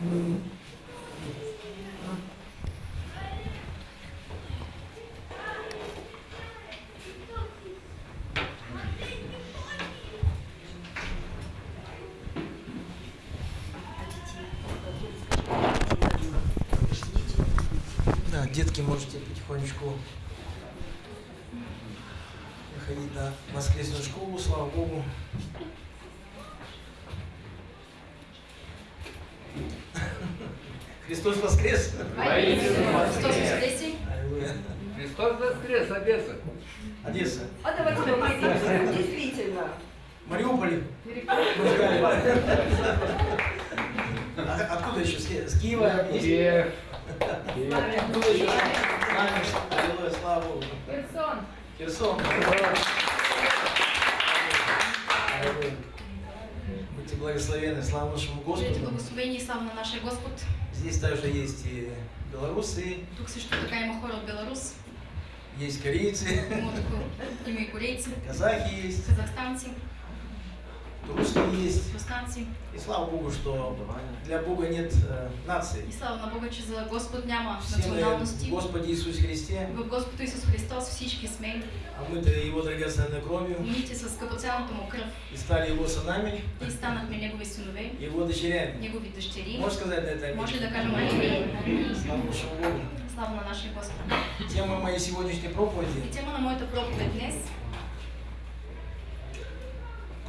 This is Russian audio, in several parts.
Да, детки, можете потихонечку выходить на воскресную школу, слава Богу. Христос воскрес! Христос. Аллилуйя. Христос воскрес, Одесса. Одесса. А давайте помолимся. Действительно. Мариуполь. Откуда еще? С Ки- С Киева? Киев. Откуда еще? Знамя. Аллилуйя, слава Богу. Херсон. Херсон. Будьте благословенны, слава нашему Господу. благословени и слава на Господ. Здесь также есть и белорусы, Тук също така има хора от Беларус, есть корейцы, има, има и корейци, казахи есть, казахстанци, русские есть. И слава Богу, что для Бога нет э, нации. И слава на Бога, че за Господ няма националности. Господе Иисусе Христе, В Господ Исус Христос всички сме а мы-то Его драгоценной кровью умити с скъпоценната му кръв и стали Его сынами, и станахме Негови синове, Его дочерями. Негови дъщери. Можешь сказать на это Може да аминь? кажем амин? Слава Богу. Слава на нашия Господ. Тема моей сегодняшней проповеди И тема на моята проповед днес,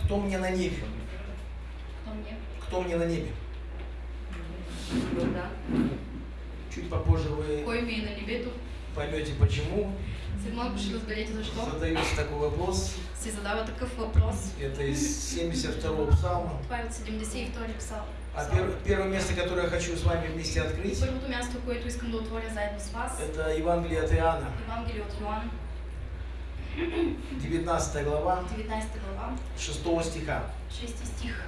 «Кто мне на небе?» кто мне? «Кто мне на небе?» Да. Чуть попозже вы Кой ми е на небето? поймете почему. Задается такой вопрос. Се задава такъв въпрос. Это из 72-го псалма. Това е от 72 псал. А пер- первое место, которое я хочу с вами вместе открыть, Първото място, което искам да отворя заедно с вас, это Евангелие от Иоанна, Евангелие от Йоан, 19 глава, 19 глава, 6 стиха. 6 стих.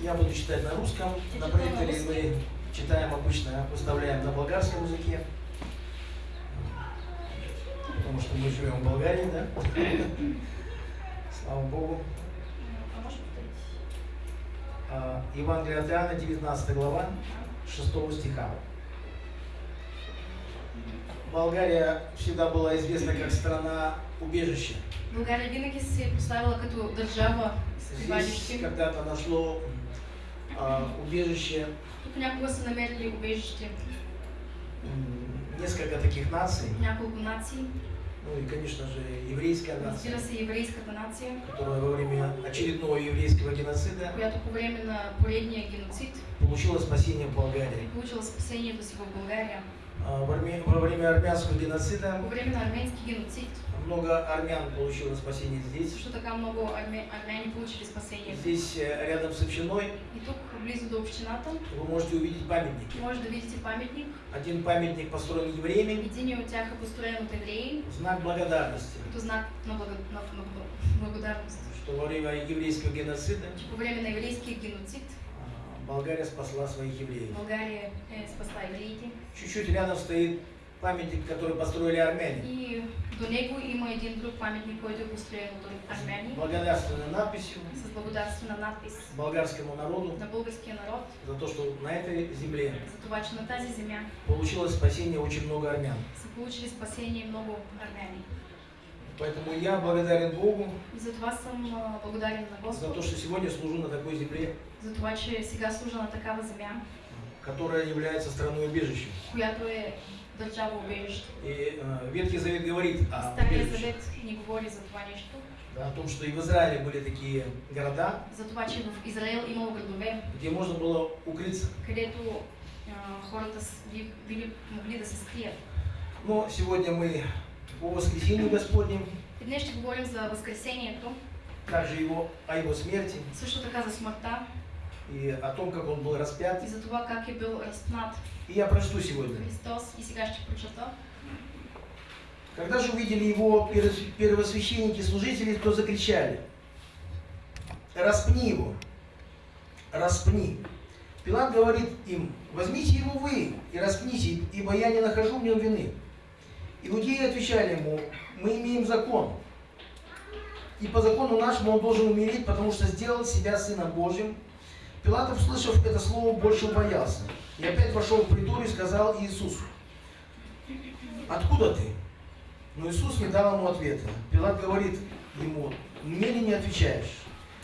Я буду читать на русском, на проекторе мы читаем обычно, выставляем на болгарском языке. Потому что мы живем в Болгарии, да? Слава Богу. А? А, Евангелие от Иоанна, 19 глава, 6 стиха. Болгария всегда была известна как страна убежища. България винаги се е поставила като държава прибежище. когда-то нашло а, убежище Тук някога са намерили убежище несколько таких наций. няколко нации. Ну и, конечно же, еврейская нация, еврейската нация, которая во время очередного еврейского геноцида която по време на поредния геноцид получила спасение в Болгарии. получила спасението си в България. А, Во время, во время армянского геноцида По време на арменски геноцид много армян получило спасение здесь. също така много арме, армяни получили спасение. Здесь э, рядом с общиной И тук, близо до общината, вы можете увидеть памятники. може да видите паметник. Один памятник построен евреями Един от тях е построен евреи, знак благодарности, като знак на, благо, на, на благодарност. что во время еврейского геноцида Че по време на еврейския геноцид Болгария спасла своих евреев. България е спасла евреите. Чуть-чуть рядом стоит памятник, который построили армяне. И до него има един друг паметник, който е построен от армяни Благодарственной надписью с благодарствена надпис болгарскому народу на българския народ за то, что на этой земле за това, че на тази земя получилось спасение очень много армян. получили спасение много армяни. Поэтому я благодарен Богу И за това съм а, благодарен на за Господ, то, что сегодня служу на такой земле, за това, че сега служа на такава земя, которая является страной убежищем. която е държава убежище. И э, Ветхий Завет говорит о Стария завет ни говори за това нещо, да, о том, что и в Израиле были такие города, за това, че в Израел имало градове, где можно было укрыться. където а, хората били могли да се скрият. Но сегодня мы по воскресению Господнем, И днес ще говорим за Възкресението, также его, о его смерти също така за смъртта и о том, как он был распят. и за това как е бил разпнат И я прочту сегодня. Христос. И сега ще прочета. Когда же увидели его перво- первосвященники и служители, то закричали, распни его, распни. Пилат говорит им, возьмите его вы и распните, ибо я не нахожу в нем вины. Иудеи отвечали ему, мы имеем закон, и по закону нашему он должен умереть, потому что сделал себя Сыном Божьим. Пилат, услышав это слово, больше убоялся. И опять вошел в притор и сказал Иисусу, «Откуда ты?» Но Иисус не дал ему ответа. Пилат говорит ему, «Мне ли не отвечаешь?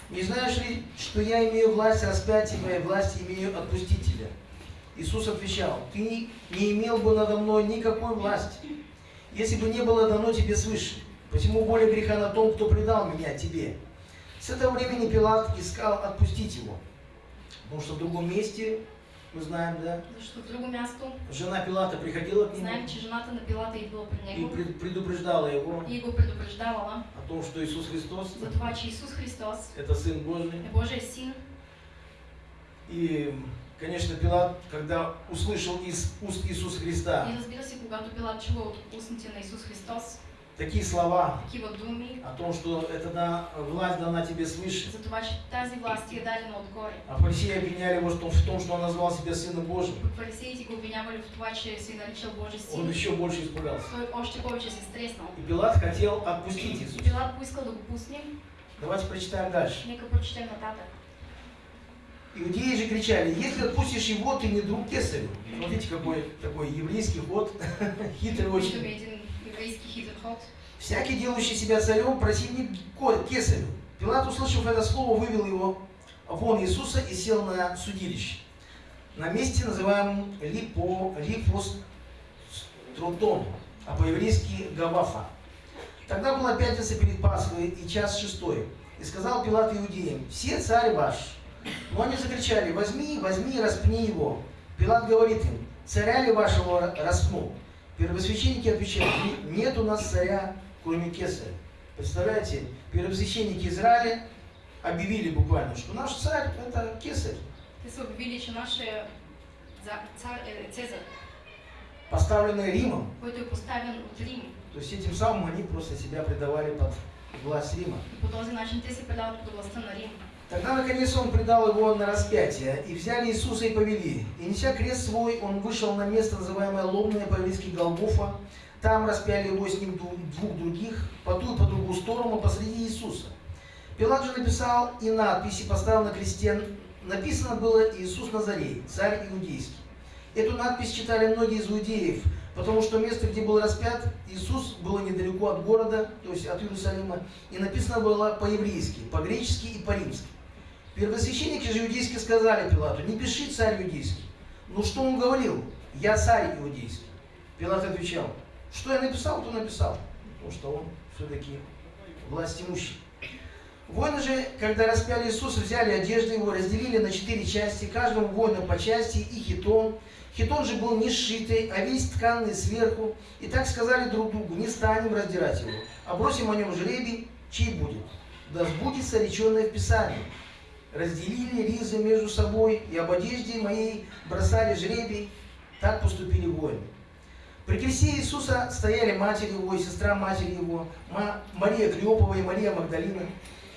Не знаешь ли, что я имею власть распять и власть имею отпустить тебя?» Иисус отвечал, «Ты не имел бы надо мной никакой власти, если бы не было дано тебе свыше. Посему более греха на том, кто предал меня тебе». С этого времени Пилат искал отпустить его. Потому что в другом месте, мы знаем, да, Защото в друго място жена Пилата приходила к нему знаем, че жената на Пилата идвала при и него пред- предупреждала его и го предупреждавала о том, что Иисус Христос за това, че Исус Христос – это Сын Божий. Божий син. И, конечно, Пилат, когда услышал из уст Иисуса Христа И разбира се, когато Пилат чува от устните на Исус Христос такие слова такива думи, о том, что это да, власть дана тебе свыше, за това, че тази власт ти е дадена отгоре. а фарисеи обвиняли его в том, в том, что он назвал себя Сыном Божьим, Фарисеите го обвинявали в това, че се наричал Божий он еще больше испугался. Той още повече се стреснал. И Пилат хотел отпустить И Иисуса. Пилат поискал да го пусне. Давайте прочитаем дальше. Нека прочетем нататък. Иудеи же кричали, если отпустишь его, ты не друг Кесарю. Смотрите, какой такой еврейский ход, хитрый очень. Всякий, делающий себя царем, противник Кесарю. Пилат, услышав это слово, вывел его вон Иисуса и сел на судилище. На месте, называемом Липо, Липостротон, а по-еврейски Гавафа. Тогда была пятница перед Пасхой и час шестой. И сказал Пилат иудеям, все царь ваш. Но они закричали, возьми, возьми, распни его. Пилат говорит им, царя ли вашего распну? Первосвященники отвечают, «Не- нет у нас царя, кроме Кесаря. Представляете, первосвященники Израиля объявили буквально, что наш царь это Кесарь. Цезар, поставленный Римом. То есть этим самым они просто себя предавали под власть Рима. И. Тогда, наконец, он предал его на распятие, и взяли Иисуса и повели. И, неся крест свой, он вышел на место, называемое Ломное, по-еврейски Голгофа. Там распяли его с ним двух других, по ту и по другую сторону, посреди Иисуса. Пилат же написал и надписи, поставил на кресте. Написано было «Иисус Назарей, царь иудейский». Эту надпись читали многие из иудеев, потому что место, где был распят Иисус, было недалеко от города, то есть от Иерусалима, и написано было по-еврейски, по-гречески и по-римски. Первосвященники же иудейские сказали Пилату, не пиши царь иудейский. Ну что он говорил? Я царь иудейский. Пилат отвечал, что я написал, то написал. Потому что он все-таки власть имущий. Воины же, когда распяли Иисуса, взяли одежды его, разделили на четыре части, каждому воину по части и хитон. Хитон же был не сшитый, а весь тканный сверху. И так сказали друг другу, не станем раздирать его, а бросим о нем жребий, чей будет. Да сбудется реченное в Писании. Разделили ризы между собой, и об одежде моей бросали жребий. Так поступили воины. При кресте Иисуса стояли матерь его и сестра матери его, Ма- Мария Клеопова и Мария Магдалина.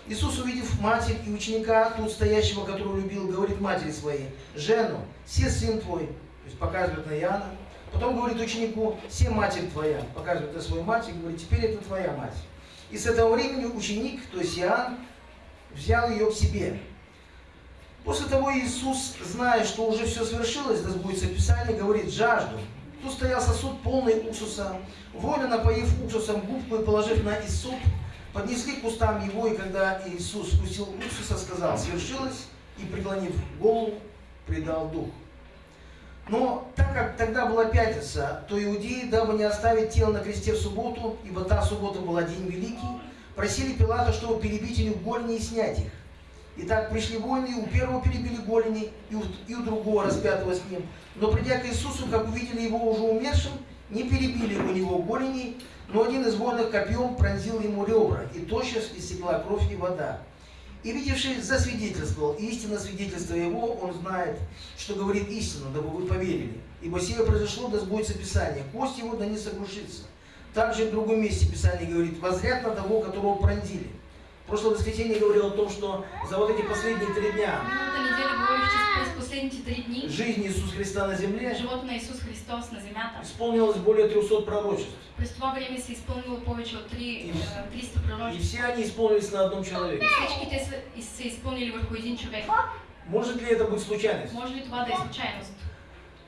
Иисус, увидев матерь и ученика, тут стоящего, которого любил, говорит матери своей, «Жену, се сын твой», то есть показывает на Иоанна. Потом говорит ученику, «Се матерь твоя», показывает на свою мать и говорит, «Теперь это твоя мать». И с этого времени ученик, то есть Иоанн, взял ее к себе. После того Иисус, зная, что уже все свершилось, да сбудется Писание, говорит, жажду. Тут стоял сосуд полный уксуса. Воины, напоив уксусом губку и положив на Иисуп, поднесли к устам его, и когда Иисус вкусил уксуса, сказал, свершилось, и, преклонив голову, предал дух. Но так как тогда была пятница, то иудеи, дабы не оставить тело на кресте в субботу, ибо та суббота была день великий, просили Пилата, чтобы перебить голени и снять их. Итак, пришли воины, и у первого перебили голени, и у, и у другого распятого с ним. Но придя к Иисусу, как увидели его уже умершим, не перебили у него голени, но один из воинов копьем пронзил ему ребра, и тотчас истекла кровь и вода. И видевший засвидетельствовал, и истинно свидетельство его, он знает, что говорит истину, дабы вы поверили. Ибо сие произошло, да сбудется Писание, кость его да не сокрушится. Также в другом месте Писание говорит, возряд на того, которого пронзили. В прошлое воскресенье говорил о том, что за вот эти последние три дня дни жизни Иисуса Христа на земле живота на Исус Христос на земята. исполнилось более 300 пророчеств. През това време се изпълнило повече от три, И- е, 300 И пророчества. все они исполнились на одном человеке. Всички те са, и- са изпълнили върху един човек. Может ли это быть случайность? Може ли това да е случайност?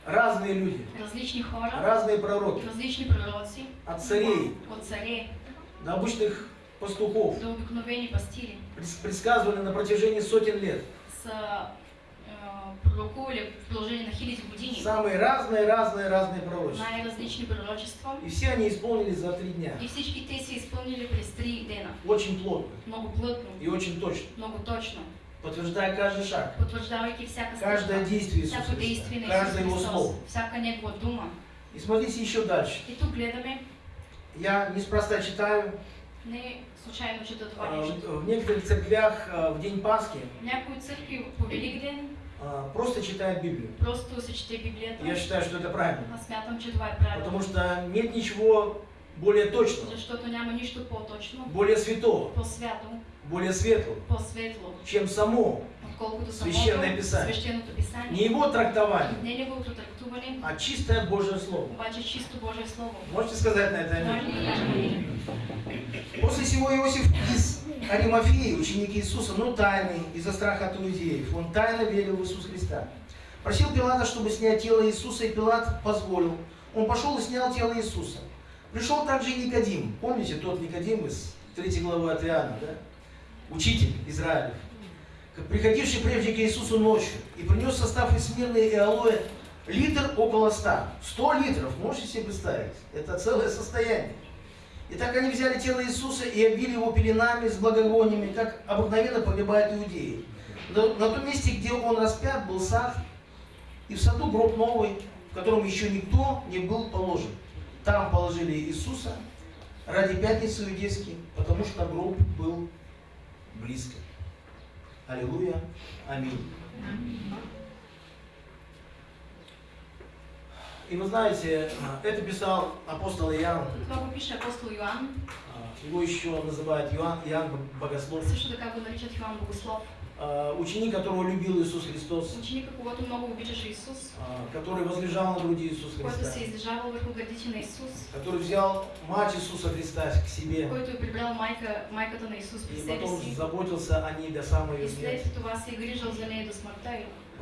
Разные люди, Различни хора, разные пророки, различни пророци, от царей от царе до обычных пастухов, до обикновени пастири пред- предсказывали на протяжении сотен лет. са е, пророкували в продължение на хиляди години Самые разные, разные, разные пророчества. най-различни пророчества И все они исполнились за три дня. и всички те се изпълнили през три дена. Очень плотно Много плътно, и очень точно, много точно, подтверждая каждый шаг, потвърждавайки всяка каждое действие Иисуса всяко действие Христа, каждое Его слово. всяка Негова дума. И смотрите еще дальше. И тук гледаме, Я неспроста читаю, не случайно чета това а, нещо. в некоторых церквях а, в день Пасхи Някои църкви по Великден а, просто читают Библию. просто се чете Библията. Я считаю, что это правильно. Аз смятам, че това е правилно. Потому что нет ничего более точного, Защото няма нищо по-точно, более святого, по-свято, более светлого, по-светло, чем само самото Писание. писание. не его трактование, Не неговото трактуване, а чистое Божье Слово. чисто Божие Слово. Можете сказать на это аминь? После всего Иосиф из Аримафеи, ученик Иисуса, но тайный, из-за страха от иудеев, он тайно верил в Иисуса Христа. Просил Пилата, чтобы снять тело Иисуса, и Пилат позволил. Он пошел и снял тело Иисуса. Пришел также и Никодим. Помните тот Никодим из 3 главы от Иоанна, да? Учитель Израилев. Приходивший прежде к Иисусу ночью и принес состав из смирны и алоэ литр около ста. 100 литров, можете себе представить? Это целое состояние. Итак, они взяли тело Иисуса и обили его пеленами с благовониями, как обыкновенно погибают иудеи. На, на том месте, где он распят, был сад, и в саду гроб новый, в котором еще никто не был положен. Там положили Иисуса ради пятницы иудейской, потому что гроб был близко. Аллилуйя. Аминь. И вы знаете, это писал апостол Иоанн, Това пише апостол Йоанн, а, его еще называют Иоанн, Иоанн Богослов, също така го наричат Йоанн Богослов. А, ученик, которого любил Иисус Христос, Ученика, когато много обичаше Исус, а, который возлежал на груди Иисуса Христа, се издържавал върху гърдите на Исус, который взял мать Иисуса Христа к себе който е прибрал майка, майката на Исус при и потом заботился о ней до самой и ее смерти. това се е грижал за нея до смъртта.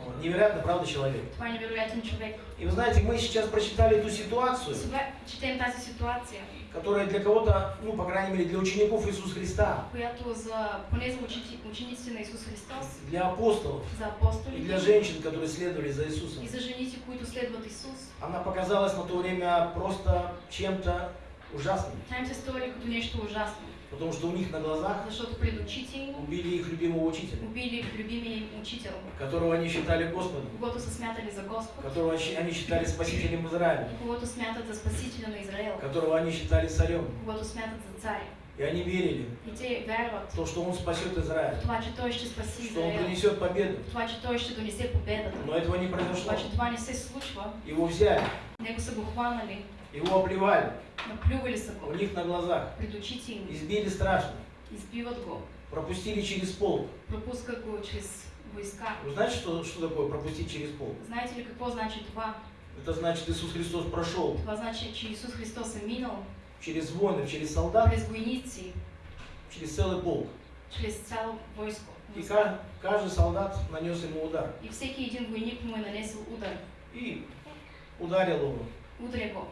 Вот, Невероятно, правда, человек? Това невероятен човек. И вы знаете, мы сейчас прочитали эту ситуацию, Сега четем тази ситуация, которая для кого-то, ну, по крайней мере, для учеников Иисуса Христа, для апостолов. И для женщин, которые следовали за Иисусом, она показалась на то время просто чем-то ужасным, потому что у них на глазах убили их любимого учителя, убили любимия им учител, которого они считали Господом, когото смятали за Господ, которого они считали спасителем Израиля, когото смятат за Спасителя на Израел, которого они считали царем. И они верили. И те вярват в то, что он спасет Израиль, това, че Той ще спаси что он принесет победу. това, че Той ще донесе победата. Но этого не произошло. Обаче това не се случва. Его взяли, Него са го хванали, его оплевали, наплювали са у них на глазах, им, избили страшно, избиват го, пропустили через пол. пропускат го чрез войска. Вы знаете, что, что такое пропустить через пол? Знаете ли какво значи това? Это значит, Иисус Христос прошел Това значи, че Исус Христос е минал через воинов, через солдат, през войници, через целый полк. чрез цяло войско. И ка- каждый солдат нанес ему удар. И всеки един войник му е нанесъл удар. И ударил его Удря го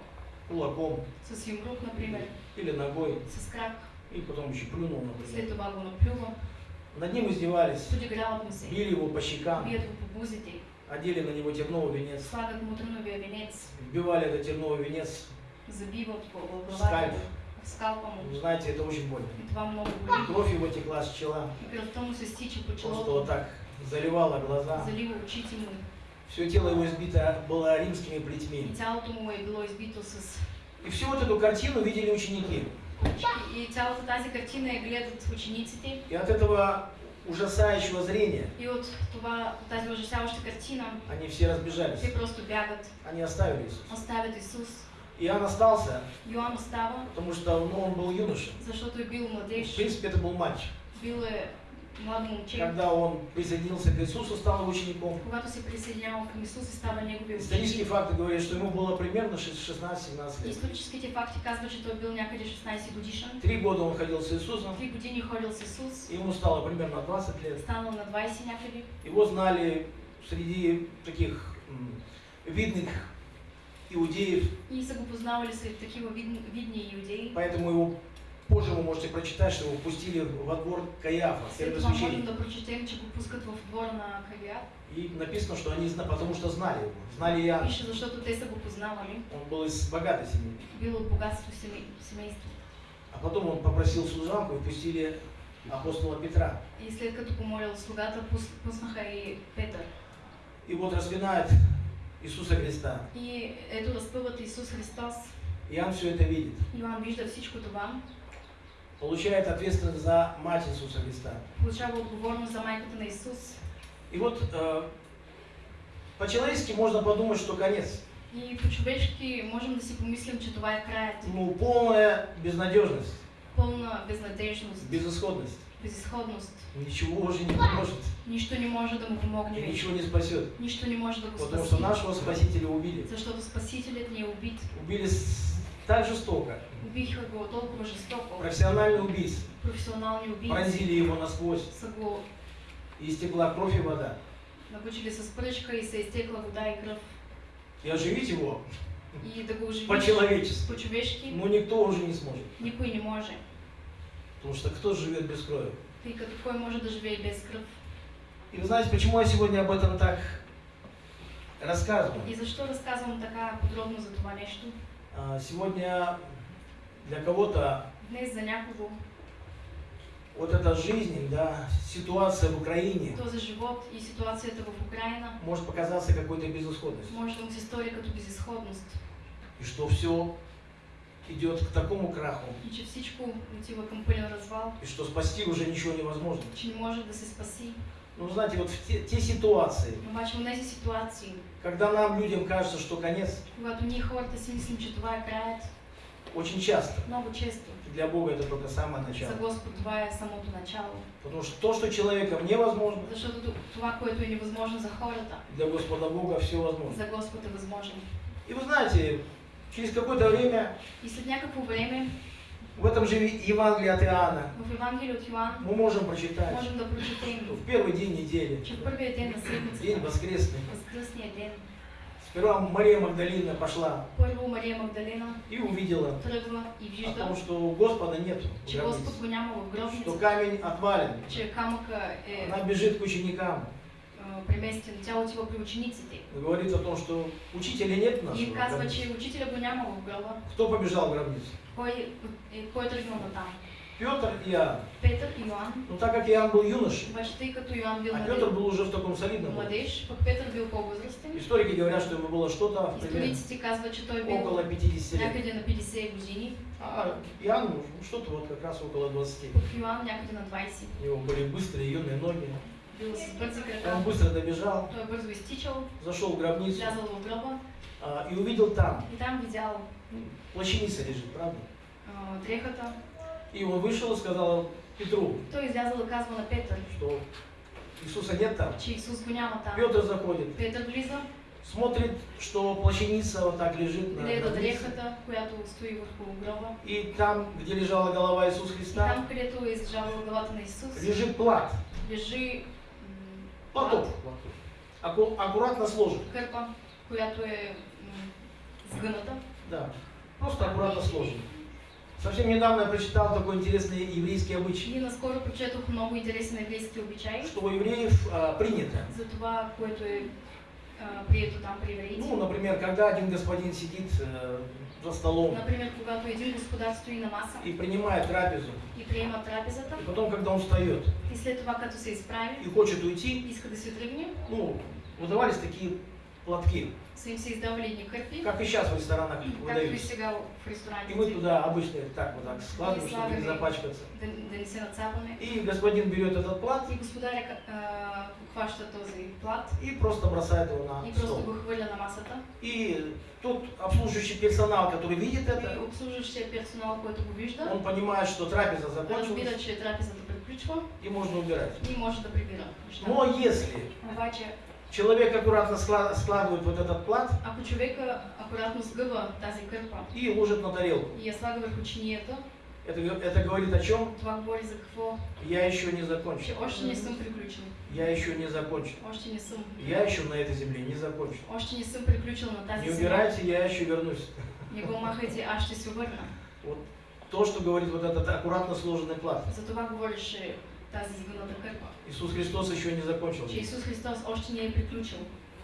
кулаком. С юмрук, например, или ногой, с крак, и потом еще плюнул, след например. това го наплюва, Над ним издевались, били его по щекам, одели на него терновый венец, вбивали этот терновый венец. В скальп. Вы знаете, это очень больно. И кровь его текла с чела, просто вот так заливала глаза. залива очите му. Все тело его избито было римскими И плетьми. И всю вот эту картину видели ученики. И цялата тази картина я гледат учениците. И от этого ужасающего зрения И от това, тази ужасяваща картина, они все разбежались. те просто бягат, Они оставили Иисуса. оставят Исус. Иоанн остался, Йоан остава, потому что ну, он был юноша. защото е бил В младеж, принципе, это был матч. бил е момче, когда он присоединился к Иисусу, стал его учеником. Исторические факты говорят, что ему было примерно 16-17 лет. Историческите факти казват, че той бил някъде 16 годишен. Три года он ходил с Иисусом, Три години ходил с Исус, ему стало примерно 20 лет. станал на 20 някъде. Его знали среди таких видных иудеев, И са го познавали сред такива видни иудеи. поэтому его позже вы можете прочитать, что его пустили во двор Каяфа, След това можем первосвященника. да прочетем, че го пускат в двора на Кавиат. И написано, что они, потому что знали его, знали Иоанна. Пише, защото те са го познавали. Он был из богатой семьи. Бил от богатство семей, семейство. А потом он попросил служанку и пустили апостола Петра. И след като помолил слугата, пус- пуснаха и Петър. И вот распинает Иисуса Христа. И ето разпъват Исус Христос. Иоанн все это видит. Йоан вижда всичко това. Получает ответственность за мать Иисуса Христа. Отговорност за майката на. И вот э, по-человечески можно подумать, что конец. И по-човешки можем да си помислим, че това е краят. Ну, полная безнадежность, Пълна безнадежност, безысходность. безисходност. Ничего уже не поможет. Нищо не може да му И ничего не спасет. Нищо не може да го Потому что нашего Спасителя убили. Защото Спасителят ни е убит. Убили с- так жестоко. Убиха го толкова жестоко. Профессиональный убийц. Професионални убийци Пронзили его насквозь. са го И истекла кровь и вода. набучили с пръчка и се изтекла вода и кръв. И оживить его И да го оживиш по-человечески. по-човешки, Ну, никто уже не сможет. никой не може. Потому что кто живет без крови? Тъй като кой може да живее без кръв? И вы знаете, почему я сегодня об этом так рассказываю? И защо разказвам така подробно за това нещо? А, Сегодня для кого-то вот эта жизнь, да, ситуация в Украине този живот и ситуацията в Украина может показаться какой-то безысходностью. може да му се стори като безисходност. И что все идет к такому краху, И че всичко отива към пълен развал, и что спасти уже ничего невозможно. че не може да се спаси. Ну, знаете, вот в те, те ситуации, ситуации, когда нам, людям, кажется, что конец, очень часто. Много често для Бога это только самое за начало. Това е самото начало. Потому что то, что человеком невозможно, за хората, для Господа Бога все возможно. за Господ е възможно. И вы знаете, через какое-то время И в этом же Евангелии от Иоанна. В Евангелие от Йоан мы можем прочитать, можем да что в первый день недели, в първия ден на день воскресный, възкръсния ден, сперва Мария Магдалина пошла първо Мария Магдалена и увидела. тръгва и о вижда, том, что Господа нету в че Господ го няма в что гробница, камень отвален. че камъка е Она бежит к ученикам, а, преместен, тя отива при учениците. говорит о том, что учителя нет в И нашего казва, че учителя го няма в гроба. Кто побежал в гробницу? Кой, е, кой е тръгнал на там? Петр и Иоанн. Петър и Йоан. Ну так как Иоанн был юношей, Обаче тъй като Йоан бил а Петр был уже в таком солидном младеж, пък Петър бил по-възрастен. Историки говорят, что ему было что-то Историците казват, че той бил около 50 лет. някъде на 50 години, А Иоанн что-то вот как раз около 20. пък Йоан някъде на 20. У него были быстрые юные ноги. Он быстро добежал, Той бързо изтичал, зашел в гробницу в гроба а, и увидел там, и там видял ну, плащаница лежит, правда? а, дрехата. И он вышел и сказал Петру, Той излязал да казва на Петър, что Иисуса нет там. че Исус го няма там. Петр заходит, Петър влиза, смотрит, что плащаница вот так лежит на гледа гробнице. дрехата, която стои върху гроба. И там, где лежала голова Иисуса И Христа, там, където е излежавала главата на Исус, лежит плат. лежи Платок. Аку- аккуратно сложен. кърпа, която е м, сгъната. Да. Просто аккуратно сложен. Совсем недавно я прочитал такой интересный еврейский обычай, И наскоро прочетох много интересен еврейски обичай что у евреев а, принято. за това, което е а, прието там при евреите. Ну, например, когда один господин сидит э, за столом Например, когато един господар стои на маса и принимает трапезу, и приема трапезата, и потом, когда он встает. И след това, като се изправи, и хочет уйти, иска да се тръгне, ну, выдавались такие платки, са им се издавали едни кърпи, как и сейчас в ресторанах както и мы туда обычно так вот так складываем, чтобы не запачкаться. И господин берет этот плат И господаря хваща този плат и просто бросает его на и просто стол. хвърля на масата. И тот обслуживающий персонал, который видит это, обслужващия персонал, го вижда, он понимает, что трапеза закончилась, че трапезата и приключва и можно убирать. и може да прибира неща. Но если Обаче, человек аккуратно скла- складывает вот этот плат ако човека акуратно сгъва тази кърпа и ложит на тарелку, и я слага върху чинията, это, это говорит о чем? това говори за какво? Я еще не закончил. още не съм приключил. Я еще не закончил. Още не съм. Я еще на этой земле не закончил. Още не съм приключил на тази Не земя. убирайте, я еще вернусь. Не го махайте, аз ще се върна. Вот то, что говорит вот этот аккуратно сложенный плат. За това говореше тази сгъната кърпа. Иисус Христос еще не закончил. Че Исус Христос още не е приключил.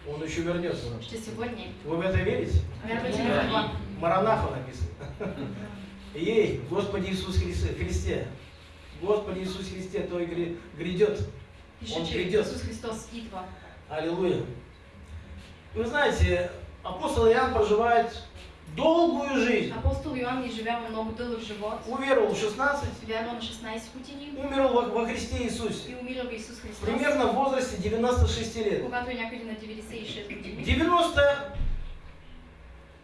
Он еще вернется. Ще се върне. Вы в это верите? Вярвате ли в това? Маранаха написано. Ей, Господи Иисус Христе, Господи Иисус Христе, Той гри- грядет. Он придет. Исус Христос идва. Аллилуйя. Вы знаете, апостол Иоанн проживает долгую жизнь. Апостол Йоанн изживява много дълъг живот. Уверовал в 16, Вярва на 16 години умер во, во Христе Иисусе. и умира в Исус Христос. Примерно в возрасте 96 лет. Когато е някъде на 96 години.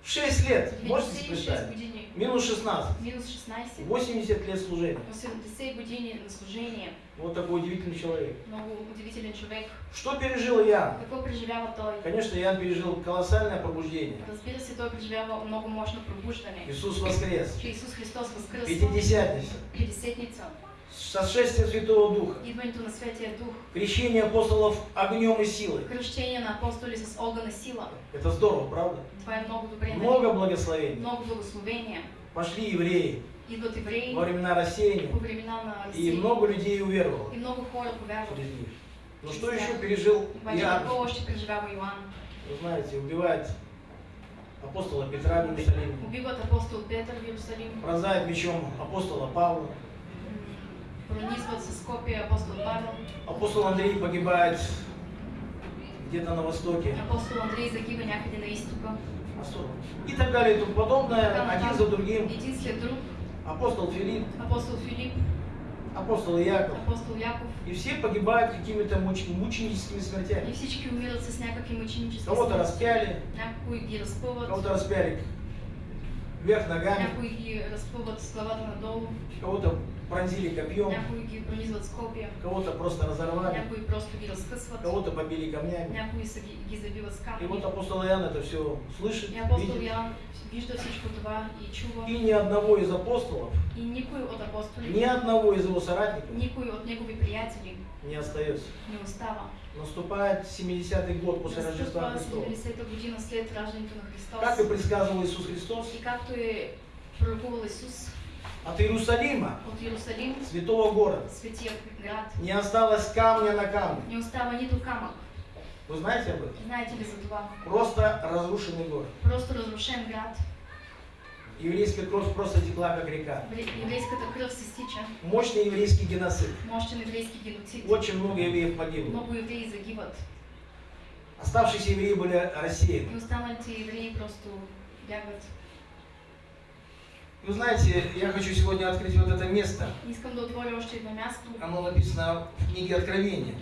96 лет, можете себе 96 представить? години. Минус 16. Минус 16. 80 лет служения. 80 години на служение. Вот такой удивительный человек. Много удивителен човек. Что пережил Иоанн? Какво преживява той? Конечно, Иоанн пережил колоссальное пробуждение. Разбира се, той преживява много мощно пробуждане. Иисус воскрес. Че Исус Христос възкръсва. Пятидесятница. Пятидесетница. Сошествие Святого Духа. Идването на Светия Дух. Крещение апостолов огнем и силой. Кръщение на апостоли с огън и сила. Это здорово, правда? Това е много добре. Много благословений. Много благословения. Пошли евреи Идват евреи во времена рассеяния. по времена на И много людей уверовало И много через них. Но что еще пережил Иоанн? Вы знаете, убивает апостола Петра в Иерусалиме. Убиват апостол Петър в Иерусалим. Пронзает мечом апостола Павла. м, Пронизват с копия апостол Павел. Апостол Андрей погибает где-то на востоке. Апостол Андрей загива някъде на изтока. И так далее и тому подобное, один за другим. Един след друг. Апостол Филипп, Апостол Филип, апостол Яков. апостол Яков. И все погибают какими-то муч- мученическими И смертями. всички умират с някакви мъченически Кого-то распяли, кого-то распяли вверх ногами, кого-то пронзили копьем, кого-то просто разорвали, кого-то побили камнями. И вот апостол Иоанн это все слышит, видит. И ни одного из апостолов, ни одного из его соратников не остается. Наступает 70-й год после Рождества Христова. 70-та година след раждането на Христос. Как и предсказывал Иисус Христос, И както е пророкувал Исус от Иерусалима, от Иерусалим, святого города, не осталось камня на камне. Вы знаете об этом? Знаете ли за това? Просто разрушенный город. Просто разрушен град. Еврейская кровь просто текла как река. Евре- Еврейската кръв се стича. Мощный еврейский геноцид. Мощен еврейски геноцид. Очень много евреев погибло. Много евреи загиват. Оставшиеся евреи были рассеяны. И останалите евреи просто бягат. Вы знаете, я хочу сегодня открыть вот это место. Искам да едно място Оно написано в книге Откровения,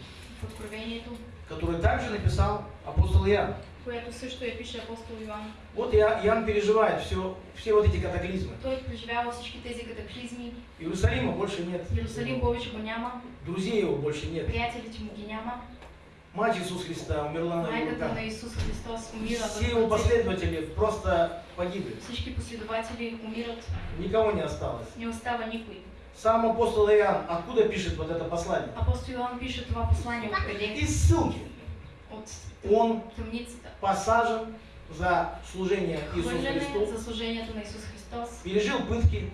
в которое также написал апостол Иоанн. Което също я пише апостол Йоан. Вот Иоанн переживает все, все вот эти катаклизмы. Той преживява всички тези катаклизми. Иерусалима больше нет. Иерусалим повече го няма, Друзей его больше нет. приятелите му ги няма. Мать Иисус Христа умерла на его руках. на Исус Христос умира. Все его последователи просто погибли. Всички последователи умират. Никого не осталось. Не остава никой. Сам апостол Иоанн откуда пишет вот это послание? Апостол Йоан пише това послание откъде? Из ссылки. Он посажен за служение Иисусу Христу, за служението на Исус Христос. пережил пытки.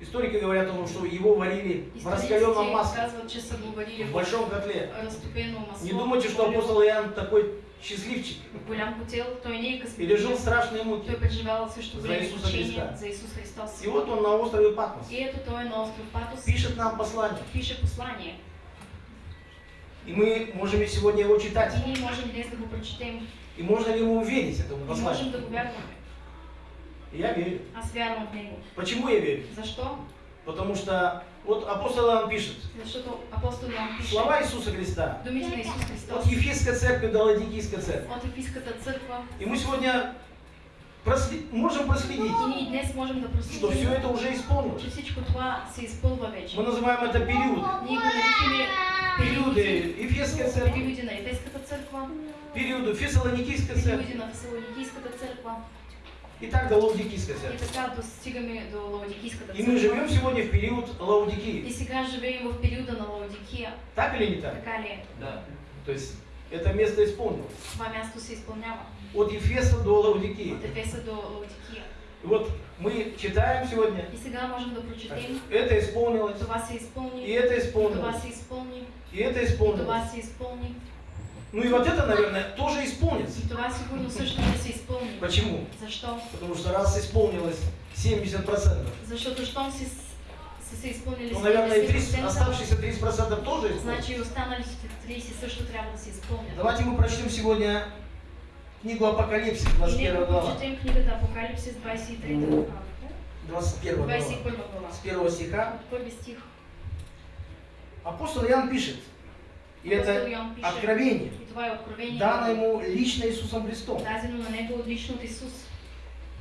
Историки говорят о том, что его варили в раскаленном масле, варили в большом котле. масло. Не думайте, что апостол Иоанн такой счастливчик. Пережил страшные муки. За големи Исуса мъчения Христа. за Исус Христос. И вот он на острове Патмос И на остров пишет нам послание. И мы можем сегодня его читать. И ние можем днес да го прочетем. И можно ли ему верить этому можем посланию? да го вярваме. И я верю. Аз вярвам в него. Почему я верю? Защо? Потому что вот апостол Иоанн пишет Защото апостол Йоан пише слова Иисуса Христа думите на Исус Христос от Ефесской церкви до Ладикийской церкви. от Ефиската църква. И мы сегодня просле- можем проследить, И днес можем да что все это уже исполнилось. че всичко това се изпълва вече. Мы называем это периоды. Ние го наричаме Периоды Ефесская церковь, периоди на Ефеската църква, периоды Фессалоникийская церковь периоди на Фесалоникийската църква и так до Лаудикийской и церкви. така достигаме до Лаодикийската И мы живем сегодня в период И Лаудикии. сега живеем в периода на Лаодикия. Так или не так? Така ли е? Да. То есть это место исполнилось. Това място се изпълнява. От Ефеса до Лаудикии. От Ефеса до Лаодикия. И вот мы читаем сегодня, И сега можем да прочетем. это исполнилось, се изпълни. и это И това исполнилось, се изпълни. и это И се изпълни. Ну и вот это, наверное, тоже исполнится. Почему? Защо? Потому что раз исполнилось 70%, Защото щом си, са се изпълнили ну, наверное, и 30, 70%, оставшиеся 30% тоже исполнится. значи и останалите 30 също трябва да се изпълнят. Давайте мы прочтем сегодня книгу Апокалипсис, И 21 нека глава. прочетем книгата Апокалипсис 23 глава. 21 глава. 21 глава. С первого стиха стих. Апостол Иоанн пишет, и Апостол это Йоан пише. откровение, откровение. дано ему лично Иисусом Христом.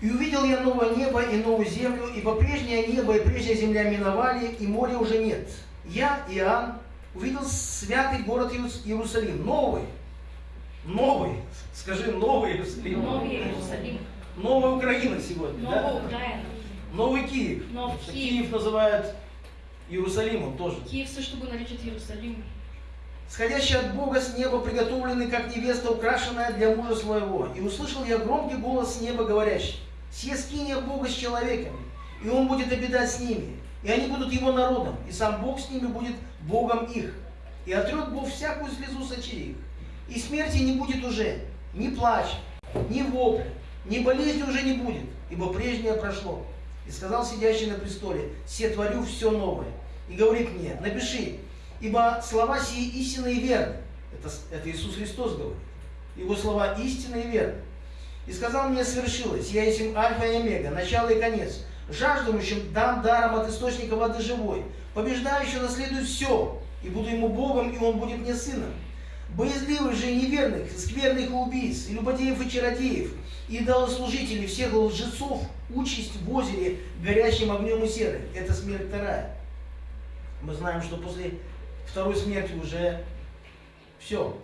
И увидел я новое небо и новую землю, ибо прежнее небо и прежняя земля миновали, и моря уже нет. Я, Иоанн, увидел святый город Иерус- Иерусалим, новый, новый, скажи, новый Иерусалим, Новий Иерусалим. новая Украина сегодня, Нова да? Украина. новый Киев. Нов Киев. Киев называют Иерусалимом тоже. Киев също го наричат Иерусалим. Сходящий от Бога с неба, приготовленный как невеста, украшенная для мужа своего. И услышал я громкий голос с неба, говорящий, «Все скиния Бога с человеками, и Он будет обитать с ними, и они будут Его народом, и сам Бог с ними будет Богом их. И отрет Бог всякую слезу с очей их. И смерти не будет уже, ни плача, ни вопля, ни болезни уже не будет, ибо прежнее прошло. И сказал сидящий на престоле, «Се творю все новое». И говорит мне, напиши, ибо слова сии истинны и верны. Это, это Иисус Христос говорит. Его слова истинны и верны. И сказал мне, свершилось, я есть Альфа и Омега, начало и конец. Жаждущим дам даром от источника воды живой. Побеждающий наследует все, и буду ему Богом, и он будет мне сыном. Боязливых же и неверных, скверных и убийц, и любодеев и чародеев, и идолослужителей, всех лжецов, участь в озере, горящим огнем и серой. Это смерть вторая. Мы знаем, что после второй смерти уже все.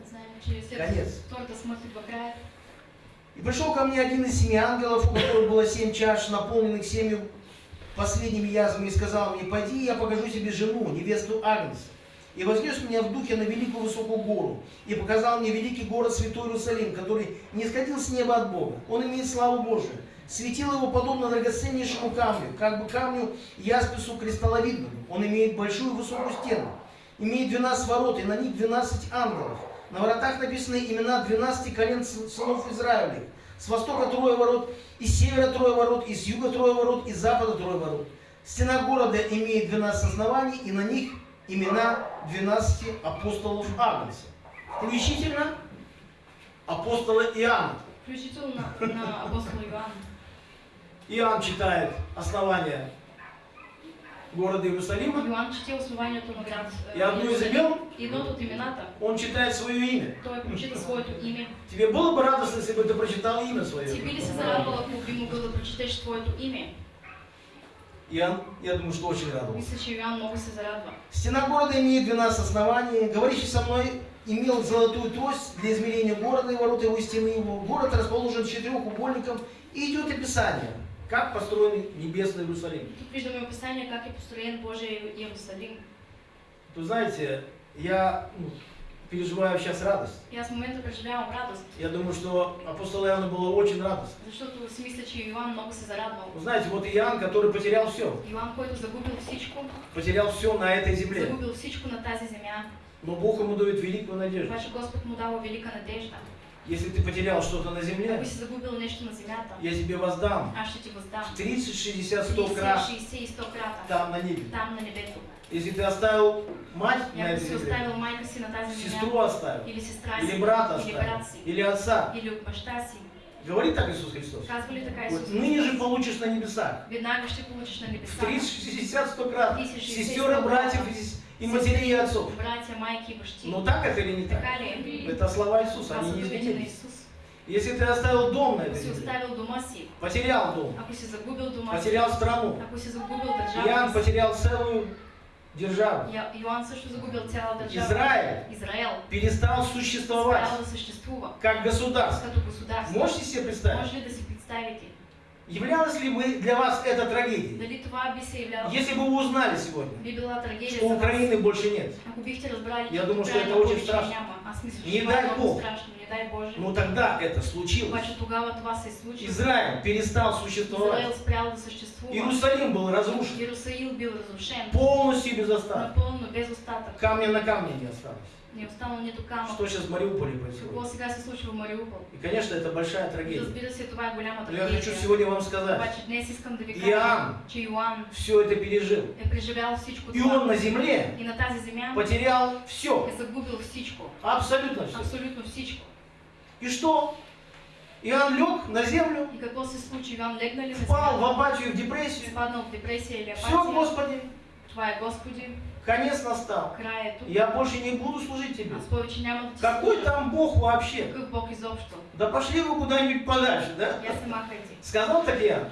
Конец. И пришел ко мне один из семи ангелов, у которых было семь чаш, наполненных семью последними язвами, и сказал мне, пойди, я покажу тебе жену, невесту Агнца. И вознес меня в духе на великую высокую гору, и показал мне великий город Святой Иерусалим, который не сходил с неба от Бога. Он имеет славу Божию. Светило его подобно драгоценнейшему камню, как бы камню яспису кристалловидному. Он имеет большую высокую стену, имеет 12 ворот, и на них 12 ангелов. На воротах написаны имена 12 колен сы- сынов Израилевых. С востока трое ворот, из севера трое ворот, из юга трое ворот, из запада трое ворот. Стена города имеет 12 оснований, и на них имена 12 апостолов Агнца. Включительно апостола Иоанна. Включително на, апостола Йоанна. Иоанн читает основания города Иерусалима, Йоанн чете основанието на град е, и одно из имен он читает свое имя. той прочита своето име. Тебе было бы радостно, если бы ты прочитал имя свое? би ли се зарадвал, ако би могъл да прочетеш твоето име? Иоанн, я думаю, что очень радовался. Мисля, че Йоанн много се зарадва. Стена города имеет 12 оснований. Говорящий со мной имел золотую трость для измерения города и ворот его стены его. Город расположен четырехугольником и идет описание, как построен небесный Иерусалим. Тук виждаме описание как е построен Божия Иерусалим. То знаете, я ну, переживаю сейчас радость. И аз в момента преживявам радост, Я думаю, что апостолу Иоанну было очень радостно. защото си мисля, че Йоанн много се зарадвал. Вы знаете, вот Иоанн, который потерял все, Йоанн, който загубил всичко, потерял все на этой земле. загубил всичко на тази земя, Но Бог ему дает великую надежду. обаче Господ му дава велика надежда. Если ты потерял что-то на земле, я тебе воздам въздам. 30, 60, 100 30, крат 60 и 100 крата. там на небе. Если ты оставил мать И на этой земле, сестру оставил, или или брата или оставил, или отца, говорит так Иисус Христос. Вот ныне же получишь на небесах. В небеса. 30, 60, 100 крат. 30, 60, Сестер и 100 братьев и, и матерей и отцов. Братя, майки и бащи. Но так это или не так? Е? Это слова Иисуса, они не изменились. Если ты оставил дом на этой земле, потерял дом, потерял страну, Иоанн потерял целую державу. Израиль Израел перестал существовать как государство. Можете себе представить? Являлась ли бы для вас это трагедией? Если бы вы узнали сегодня, что. Украины больше нет, разбрали, Я думаю, что это очень повече страшно. Не дай Бог. но тогда это случилось. Израиль перестал существовать. Иерусалим был разрушен. Разрушен. Полностью без остатка. Камня на камне не осталось. Не е останал нито камък. Что сейчас в Мариуполе происходит? сега се случва в Мариупол? И, конечно, это большая трагедия. Разбира се, това е голяма Но я хочу трагедия. сегодня вам сказать, Обаче днес искам да ви кажа, Иоанн че Йоан все это пережил. е преживял всичко И он това. на земле И на тази земя потерял все. е загубил всичко. Абсолютно все. Абсолютно всичко. И что? Иоанн лег на землю, И какво се случи? Легна ли на впал в апатию, в депрессию. Изпаднал в депресия или Все, апатия? Господи, е Господи, конец настал. Я больше не буду служить Тебе. Какой там Бог вообще? Да пошли вы куда-нибудь подальше, да? Я. Сказал так Иоанн.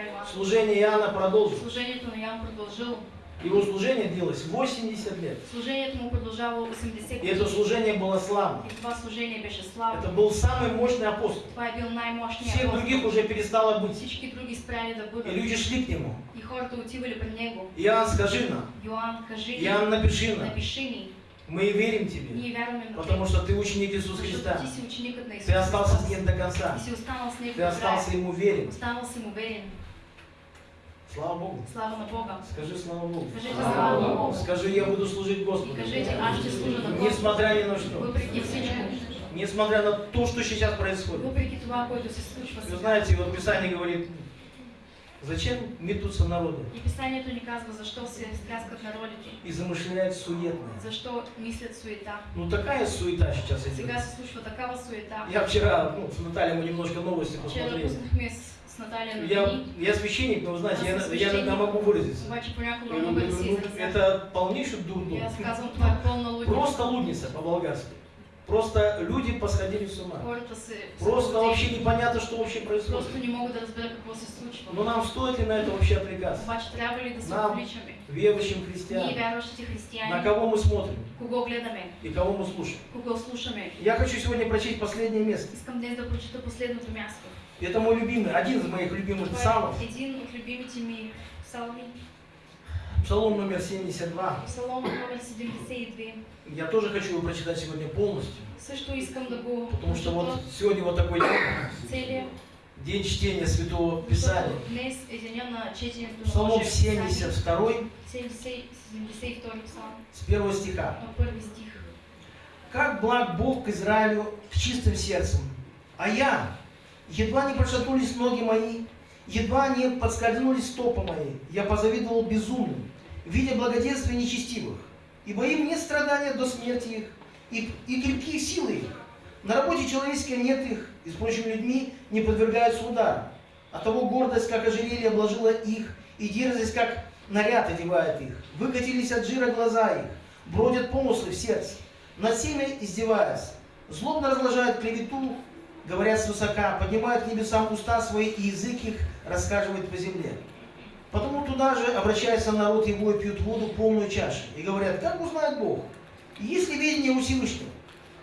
Йоан? Служение Иоанна продолжилось. Служението на Йоан продължил. Его служение длилось 80 лет. Служението му продължавало 80 И это служение было славно. И това служение беше слава. Это был самый мощный апостол. Това бил най-мощният Всех апостол. других уже перестало быть. Всички други спряли да И бъдат. люди шли к нему. И хората отивали при него. Иоанн, скажи нам. Йоан, кажи Иоанн, напиши нам. напиши ни. Мы верим тебе. Вярваме на Потому что ты ученик Иисуса Христа. ти си ученикът на Исус. Ты остался с ним до конца. И Ты до края. остался ему верен. Останал си му верен. Слава Богу. Слава на Бога. Скажи слава Богу. Кажете слава на Бога. Скажи, я буду служить Господу. кажете, аз ще служа на. Несмотря ни на что. Въпреки всичко. Несмотря на то, что сейчас происходит. Се случва Вы знаете, вот Писание говорит, зачем метутся народы И Писанието ни казва, защо се стряскат народите. и замышляют суетное. Защо мислят суета. Ну такая суета сейчас идет. Сега се случва такава суета. Я вчера, ну, с Натальей мы немножко новости Вчера посмотрели. Наталья Я, я священник, но знаете, я, я свещеник. могу выразиться. Я ну, это полнейший дурдом. Просто лудница по-болгарски. Просто люди посходили с ума. Просто вообще непонятно, что вообще происходит. Просто не разберат какво се случва. Но нам стоит ли на это вообще се Нам? Верующим христианам. На кого мы смотрим кого и кого мы слушаем. Я хочу сегодня прочесть последнее место. Это мой любимый, один из моих любимых псалмов. от любимите ми псалми. Псалом номер 72. Псалом номер 72. Я тоже хочу его прочитать сегодня полностью. Потому что вот сегодня вот такой день, целия. День чтения Святого Писания. Псалом Божие Писание. 72 70 72 псалм, с первого стиха. стих. Как благ Бог к Израилю с чистым сердцем, а я, едва не пошатнулись ноги мои, едва не подскользнулись стопы мои, я позавидовал безумным, видя благоденствие нечестивых, ибо им нет страдания до смерти их, и, и крепкие силы их. На работе человеческой нет их, и с прочими людьми не подвергаются удару. Оттого гордость, как ожерелье, обложила их, и дерзость, как наряд одевает их. Выкатились от жира глаза их, бродят помыслы в сердце. Над всеми издеваются. Злобно разложают клевету, говорят свысока, поднимают к небесам уста свои, и язык их рассказывает по земле. Потому туда же обращается народ его и пьют воду полную чашу. И говорят, как узнает Бог? Есть ли видение у Всевышнего?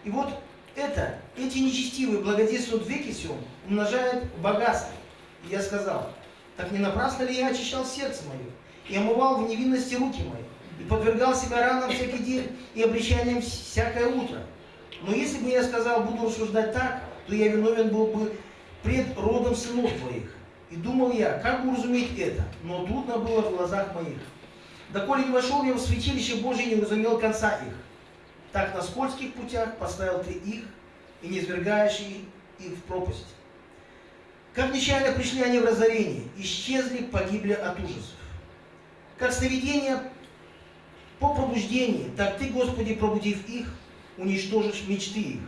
И вот это, эти нечестивые благодействуют в веке сем, умножают богатство. И я сказал, так не напрасно ли я очищал сердце мое, и омывал в невинности руки мои, и подвергал себя ранам всякий день и обличаниям всякое утро. Но если бы я сказал, буду рассуждать так, то я виновен был бы пред родом сынов твоих. И думал я, как уразуметь это, но трудно было в глазах моих. Доколе не вошел я в святилище Божие, не разумел конца их. Так на скользких путях поставил ты их, и не извергаешь их в пропасть. Как нечаянно пришли они в разорение, исчезли, погибли от ужасов. Как сновидение по пробуждении, так ты, Господи, пробудив их, уничтожишь мечты их.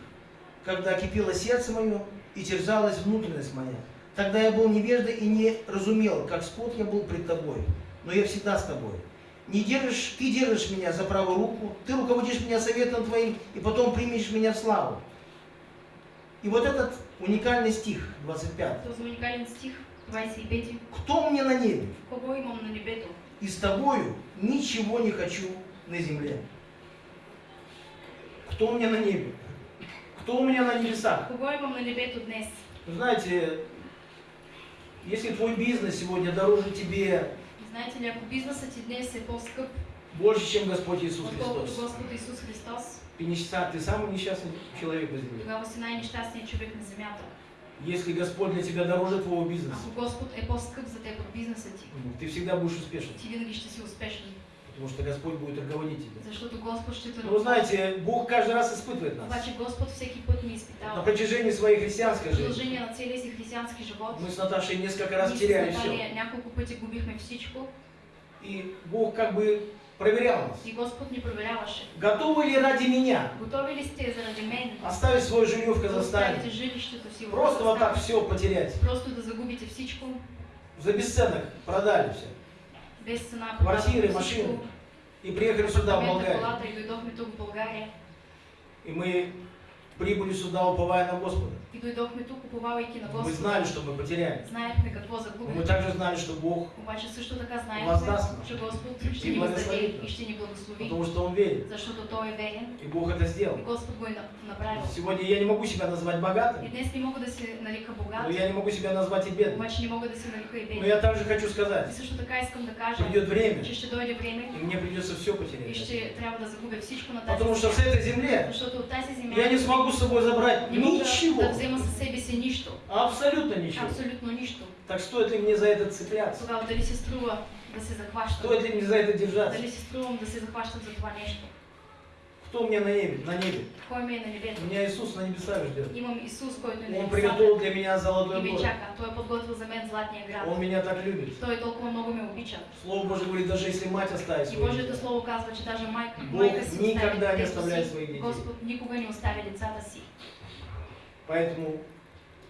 Когда кипело сердце мое и терзалась внутренность моя, тогда я был невежда и не разумел, как скот я был пред тобой, но я всегда с тобой. Не держишь, ты держишь меня за правую руку, ты руководишь меня советом твоим, и потом примешь меня в славу. И вот этот уникальный стих, 25. Този уникален стих, 25. Кто мне на небе? Кого имам на небето? И с тобою ничего не хочу на земле. Кто меня на небе? Кто у меня на небесах? Кого имам на днес? Вы знаете, если твой бизнес сегодня дороже тебе Знаете ли, ако бизнесът ти днес е по-скъп, больше, чем Господь Иисус Христос, Господ Исус Христос, ты, нища- ты самый несчастный человек на земле. тогава си най-нещастният човек на земята. Если Господь для тебя дороже твоего бизнеса, Ако Господ е по-скъп за теб от бизнеса ти, ты всегда будешь успешен, ти винаги ще си успешен, потому что Господь будет руководить тебя. защото Господ ще те вы знаете, Бог каждый раз испытывает нас. Обаче Господ всеки път ни На изпитава. протяжении своей христианской жизни продължение на целия си християнски живот, мы с Наташей несколько раз теряли все. Няколко пъти губихме всичко И Бог как бы проверял нас. и Господ ни проверяваше. Готовы ли ради меня Готови ли сте заради мен оставить свое жилье в Казахстане? Просто вот так все потерять. Просто да загубите всичко, За бесценок продали все. Машини. всичко, И приехали сюда, в Болгарию. И мы прибыли сюда, уповая на Господа. И дойдохме тук, уповавайки на Мы Господа. знали, что мы потеряли. Знаехме какво Но мы также знали, что Бог, Обаче също така знаехме, че Господ ще И ни въздаде и ще ни благослови, потому что Он верит. защото Той е верен И Бог это сделал. и Господ го направил. Сегодня я не могу себя назвать И богатым, днес не мога да се нарека богат, но я не могу себя назвать и бедным. обаче не мога да се нарека и Но беден. я также хочу И сказать, също така искам да кажа, придет время, че ще дойде време и мне придется все и потерять. ще трябва да загубя всичко на тази Потому что с этой земле Защото от тази земя я не смогу с собой забрать ничего. да взема със себе си нищо. Абсолютно ничего. Абсолютно нищо. Так стоит ли мне за это цепляться? Тогава дали се струва да се захващам? Стоит ли мне за это держаться? Дали се струвам да се захващам за това нещо? Кто у меня на небе? На небе. Кой ми е на небето? Меня Иисус на небесах ждет. Имам Исус, който е на Он приготовил для меня золотой город. чака. Той е подготвил за мен златния град. Он меня так любит. Той толкова много ме обича. Слово Божие говорит, даже если мать оставит И Божието Слово казва, че даже майка, Бог майка си никогда не оставляет своих детей. Господ никога не оставя децата си. Поэтому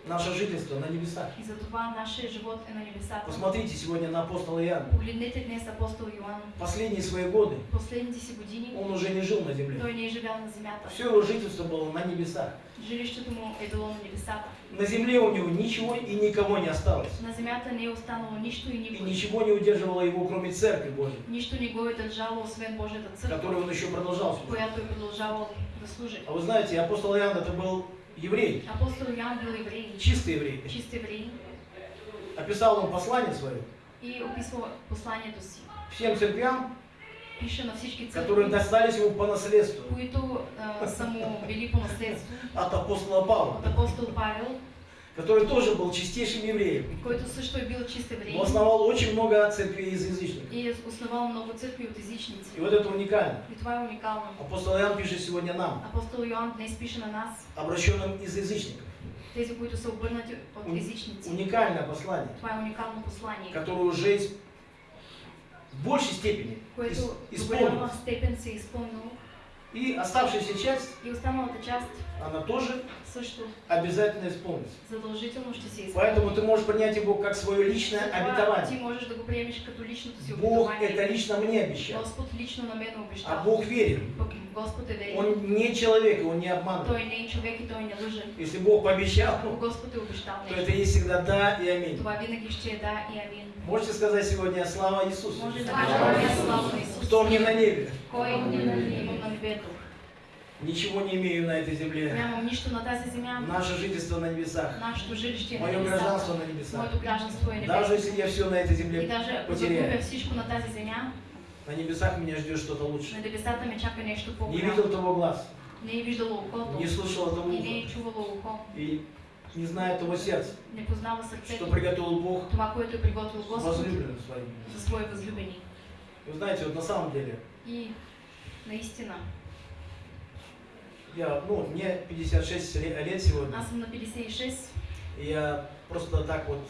наше жительство на небесах. И затова нашия живот на небесата. Посмотрите сегодня на апостола Иоанна. Погледнете днес апостол Йоан. Последние свои годы Последните си години он уже не жил на земле. той не живял на земята. Все его жительство было на небесах. Жилището му е било на небесата. На земле у него ничего и никого не осталось. На земята не останало нищо и И никой. ничего не удерживало его, кроме Церкви Божьей, Нищо не го е държало, освен Божията църква, которой он еще продолжал служить. която е продължавал да служи. А вы знаете, апостол Иоанн это был еврей, Апостол Йоан бил еврей, чистый еврей. чист еврей. Описал он послание свое. И описва посланието си. всем церквям, Пише на всички которые църкви, достались ему по наследству. Които а, са му били по наследство от апостола Павла, от апостол Павел, который тоже был чистейшим евреем. Он основал очень много церквей из язычников. и основал много църкви от езичници. И вот это уникально. И това е уникално. Апостол Иоанн пишет сегодня нам, Апостол Йоан днес пише на нас, обращенным из язычников. тези, които са обърнати от езичници. Уникальное послание, Това е уникално послание, которое уже в большей степени което исполнилось. степен се е изпълнило И оставшаяся часть, и останалата част она тоже обязательно исполнится. Поэтому ты можешь принять его как свое личное обетование. да Бог это лично мне обещал. Господ лично на мен А обещал. Бог верен. Он не человек, и он не обманывает. И. Если Бог пообещал, обещал то это есть всегда да и аминь. Можете сказать сегодня слава Иисусу? Кто мне на небе? Ничего не имею на этой земле. Наше жительство на небесах. Мое гражданство на небесах. Даже если я все на этой земле потеряю, на небесах меня ждет что-то лучше. Не видел того глаз, Не слышал того уха, и не знает того сердца, что приготовил Бог Това, което е приготвил Господ возлюбленным своим. за свои възлюбени. И Вы знаете, вот на самом деле, И наистина, я, ну, мне 56 ле- лет сегодня, аз на 56 и я просто так вот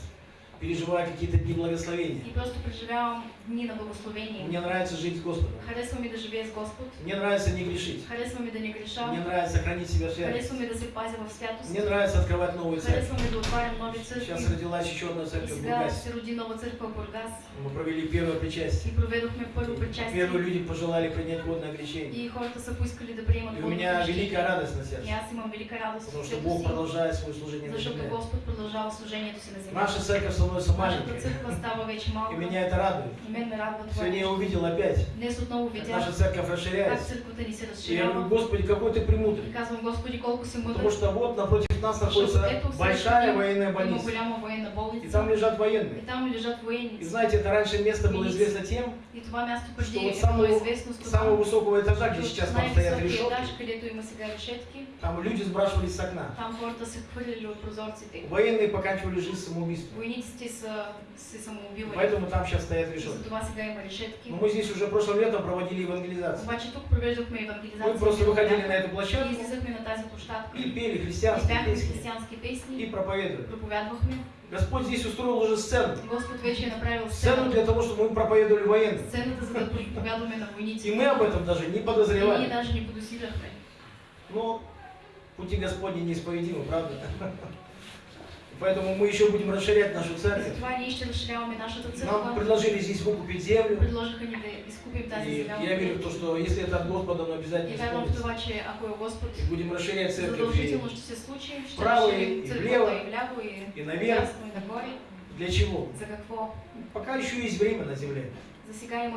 переживаю какие-то дни благословения. и просто преживявам дни на благословение. Мне нравится жить с Господом. Харесва ми да живея с Господ, Мне нравится не грешить. харесва ми да не греша, Мне нравится хранить себя в святости. харесва ми да пазя в святост, Мне нравится открывать новые церкви. харесва ми да отварям нови Сейчас църкви. родилась еще одна церковь в сега Бургасе. се роди нова църква в Бургас Мы провели первое причастие. и проведохме първо Первые причастие люди пожелали принять водное крещение. и хората са поискали да приемат И у меня великая радость на И сердце. аз имам велика радост Потому что Бог продолжает свое служение на защото земле. Господ продължава служението си на земята. Наша церковь става вече И меня это радует. Сегодня я увидел опять, наша церковь расширяется. И я говорю. Господи, какой ты премудрый. Потому что вот напротив нас защото находится большая военная больница. И там лежат И военные. И знаете, это раньше место было известно тем, И что вот самого, самого высокого этажа, где сейчас там стоят решетки, там люди сбрасывались с окна. Военные поканчивали жизнь самоубийством. Поэтому там сейчас стоят И решетки. Но мы здесь уже прошлым летом проводили евангелизацию. Мы просто выходили на эту И площадку излизахме на тази площадка. и пели И христианские песни и проповедовали. Проповядвахме. Господь здесь устроил уже сцену. Господ вече е направил Сцену сцену. для того, чтобы мы проповедовали военным. Сцената, за да проповядваме на войниците. И мы об этом даже не И подозревали. даже не подозирахме. Но пути Господни неисповедимы, правда? Поэтому мы еще будем расширять нашу церковь. Нам предложили здесь выкупить землю. И я верю в то, что если это от Господа, И обязательно исполнится. И будем расширять церковь и Вправо и влево, и наверх. Для чего? Пока еще есть время на земле.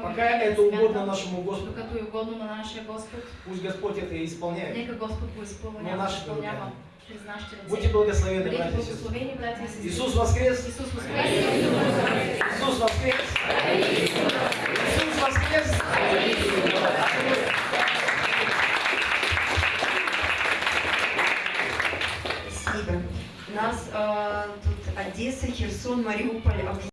Пока это угодно нашему Господу. Пусть Господь это и исполняет. Но нашите изпълнява Будьте благословенны, Бъдете братья и сестры. Иисус воскрес! Исус воскрес! Иисус воскрес! Иисус воскрес! Спасибо. У нас э, тут Одесса, Херсон, Мариуполь,